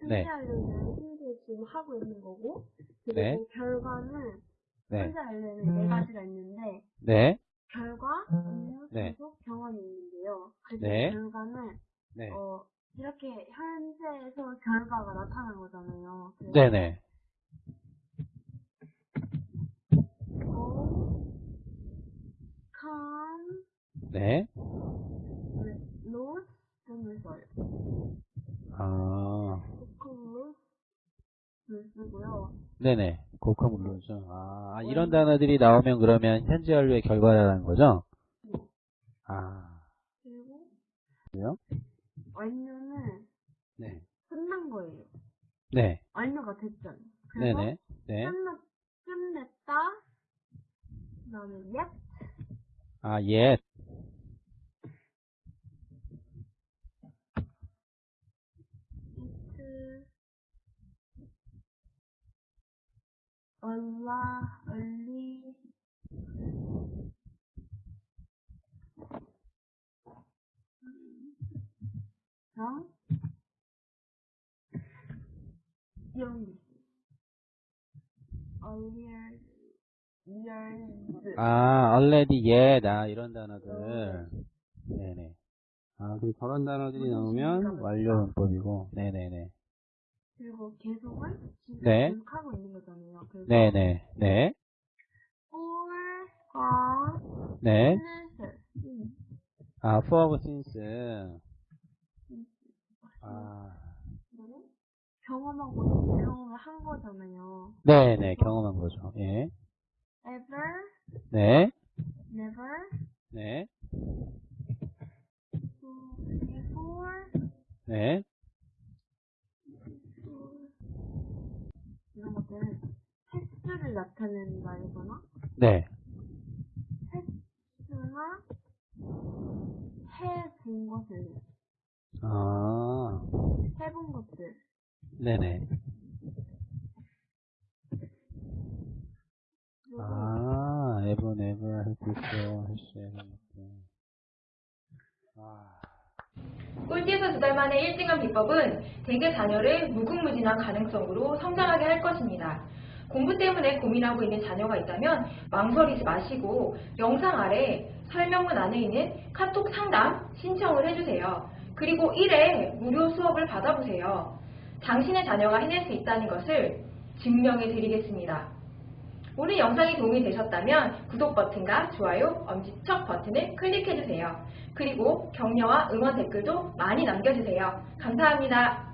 일단 네. 현재 현재 지금 하고 있는 거고 그리고 네. 결과는 네. 현재 알려는 네 가지가 있는데 네. 결과, 업무, 네. 계속, 경험이 있는데요. 그래서 네. 결과는 네. 어, 이렇게 현재에서 결과가 나타난 거잖아요. 네네. go, come, 네. lose 등을 써요. 아, 쓰고요. 네네. 고커 물론죠. 아, 아, 이런 단어들이 나오면 그러면 현재 완료의 결과라는 거죠? 아, 그리고 그래요? 완료는 네. 끝난 거예요. 네. 완료가 됐잖아요. 그래서 네네. 네. 끝냈, 끝냈다. 그 다음에 yet, 아, 예. 얼라, 얼리, 랑 이런 게 있어요. earlier, years, 아, already, yet. 아, 이런 단어들. 네네. 아, 그 저런 단어들이 나오면 완료 문법이고. 네네네. 계속은 지금 네. 계속하고 있는 거잖아요. 그래서 네 네. 네. for과 네. since 음, 아, for, since. 아, 경험하고 경험을 한 거잖아요. 네 네. 경험한 거죠. 예. ever, 네. never, 네. before, 네. 이런 것들은 횟수를 나타내는 말이거나 네. 횟수나 해본 것을 아, 해본 것들 네네. 아, ever, never, before, has, ever. 아, 꼴찌에서 두 달 만에 1등한 비법은 대개 자녀를 무궁무진한 가능성으로 성장하게 할 것입니다. 공부 때문에 고민하고 있는 자녀가 있다면 망설이지 마시고 영상 아래 설명문 안에 있는 카톡 상담 신청을 해주세요. 그리고 1회 무료 수업을 받아보세요. 당신의 자녀가 해낼 수 있다는 것을 증명해 드리겠습니다. 오늘 영상이 도움이 되셨다면 구독 버튼과 좋아요, 엄지척 버튼을 클릭해주세요. 그리고 격려와 응원 댓글도 많이 남겨주세요. 감사합니다.